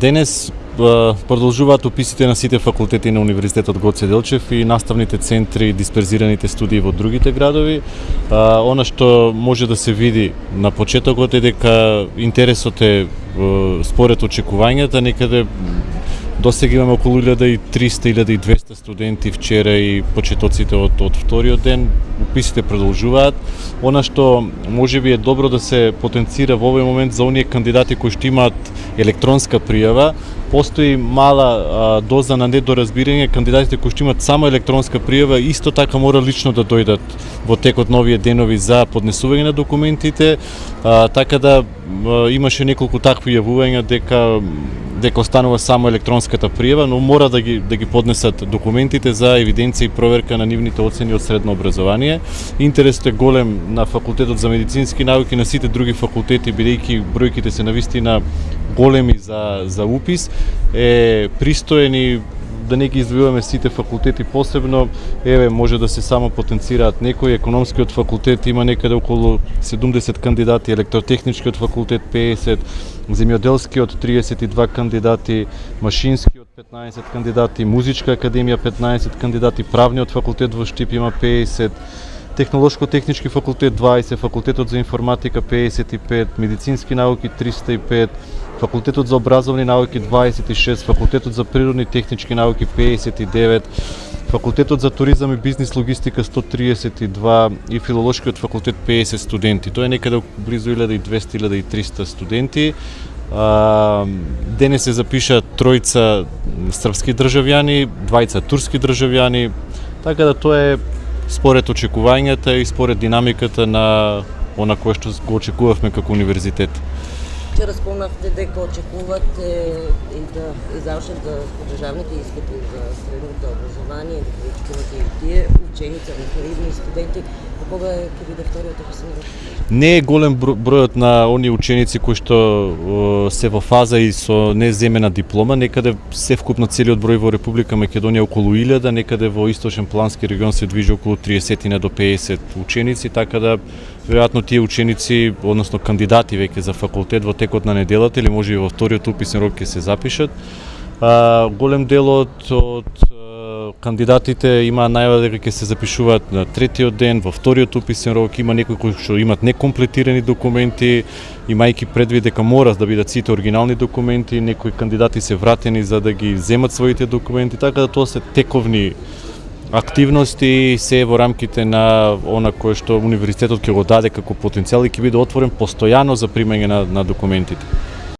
Денес продолжуваат уписите на сите факултети на Универзитетот Гоце Делчев и наставните центри, дисперзираните студии во другите градови. Она што може да се види на почетокот е дека интересот е според очекувањата некаде До сега имаме околу 1300-1200 студенти вчера и почетоците од, од вториот ден. Уписите продолжуваат. Она што може би е добро да се потенцира во овој момент за оние кандидати кои што имаат електронска пријава, постои мала а, доза на недоразбирање, кандидатите кои што имаат само електронска пријава исто така мора лично да дојдат во текот на овие денови за поднесување на документите, а, така да а, имаше неколку такви јавувања дека дека останува само електронската пријава, но мора да ги да ги поднесат документите за евиденција и проверка на нивните оцени од средно образование. Интересот е голем на факултетот за медицински науки, на сите други факултети бидејќи бројките се навистина големи за за упис е пристоен и да не ги издвојуваме сите факултети посебно, еве може да се само потенцираат некои, економскиот факултет има некаде околу 70 кандидати, електротехничкиот факултет 50, земјоделскиот 32 кандидати, машинскиот 15 кандидати, музичка академија 15 кандидати, правниот факултет во Штип има 50, Технолошко-технички факултет 20, факултетот за информатика 55, медицински науки 305, факултетот за образовни науки 26, факултетот за природни технички науки 59, факултетот за туризам и бизнис логистика 132 и филолошкиот факултет 50 студенти. Тоа е некаде близу 1200-1300 студенти. А, денес се запиша тројца српски државјани, двајца турски државјани, така да тоа е според очекувањата и според динамиката на она кое што го очекувавме како универзитет. Вчера спомнавте дека очекувате и да завршат да, да, да државните испити за средното образование, да ги и тие ученици, реферирани студенти, кога ќе биде вториот ако Не е голем бројот на оние ученици кои што се во фаза и со неземена диплома, некаде се вкупно целиот број во Република Македонија околу 1000, некаде во источен плански регион се движи околу 30 до 50 ученици, така да веројатно тие ученици, односно кандидати веќе за факултет во текот на неделата или може и во вториот уписен рок ќе се запишат. А, голем дел од, од кандидатите има најава дека ќе се запишуваат на третиот ден, во вториот уписен рок, има некои кои што имат некомплетирани документи, имајќи предвид дека мора да бидат сите оригинални документи, некои кандидати се вратени за да ги земат своите документи, така да тоа се тековни активности се во рамките на она кое што универзитетот ќе го даде како потенцијал и ќе биде отворен постојано за примање на, на документите.